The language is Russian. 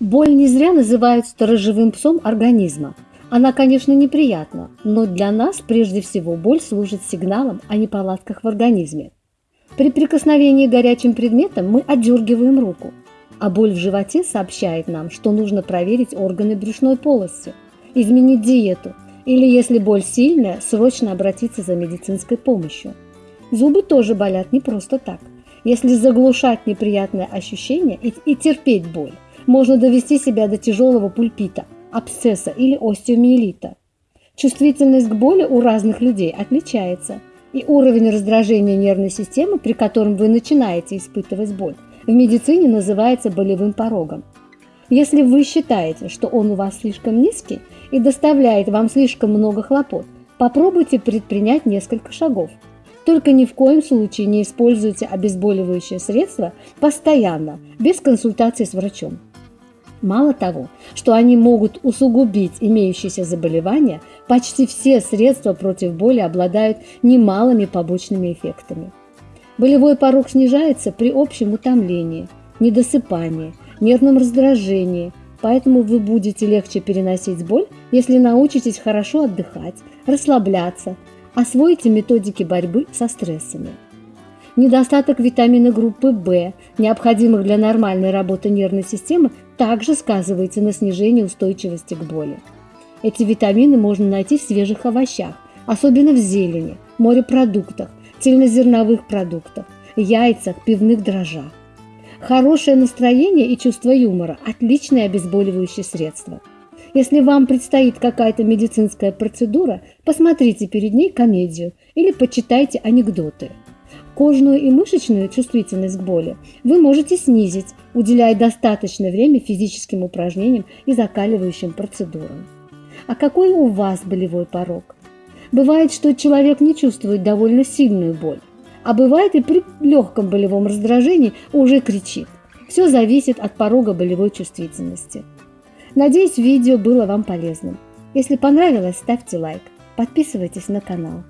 Боль не зря называют сторожевым псом организма. Она, конечно, неприятна, но для нас прежде всего боль служит сигналом о неполадках в организме. При прикосновении горячим предметом мы отдергиваем руку, а боль в животе сообщает нам, что нужно проверить органы брюшной полости, изменить диету или, если боль сильная, срочно обратиться за медицинской помощью. Зубы тоже болят не просто так. Если заглушать неприятное ощущение и, и терпеть боль, можно довести себя до тяжелого пульпита, абсцесса или остеомиелита. Чувствительность к боли у разных людей отличается, и уровень раздражения нервной системы, при котором вы начинаете испытывать боль, в медицине называется болевым порогом. Если вы считаете, что он у вас слишком низкий и доставляет вам слишком много хлопот, попробуйте предпринять несколько шагов. Только ни в коем случае не используйте обезболивающее средство постоянно, без консультации с врачом. Мало того, что они могут усугубить имеющиеся заболевания, почти все средства против боли обладают немалыми побочными эффектами. Болевой порог снижается при общем утомлении, недосыпании, нервном раздражении, поэтому вы будете легче переносить боль, если научитесь хорошо отдыхать, расслабляться, освоите методики борьбы со стрессами. Недостаток витамина группы В, необходимых для нормальной работы нервной системы, также сказывается на снижении устойчивости к боли. Эти витамины можно найти в свежих овощах, особенно в зелени, морепродуктах, цельнозерновых продуктах, яйцах, пивных дрожжах. Хорошее настроение и чувство юмора – отличное обезболивающее средство. Если вам предстоит какая-то медицинская процедура, посмотрите перед ней комедию или почитайте анекдоты. Кожную и мышечную чувствительность к боли вы можете снизить, уделяя достаточное время физическим упражнениям и закаливающим процедурам. А какой у вас болевой порог? Бывает, что человек не чувствует довольно сильную боль, а бывает и при легком болевом раздражении уже кричит. Все зависит от порога болевой чувствительности. Надеюсь, видео было вам полезным. Если понравилось, ставьте лайк, подписывайтесь на канал.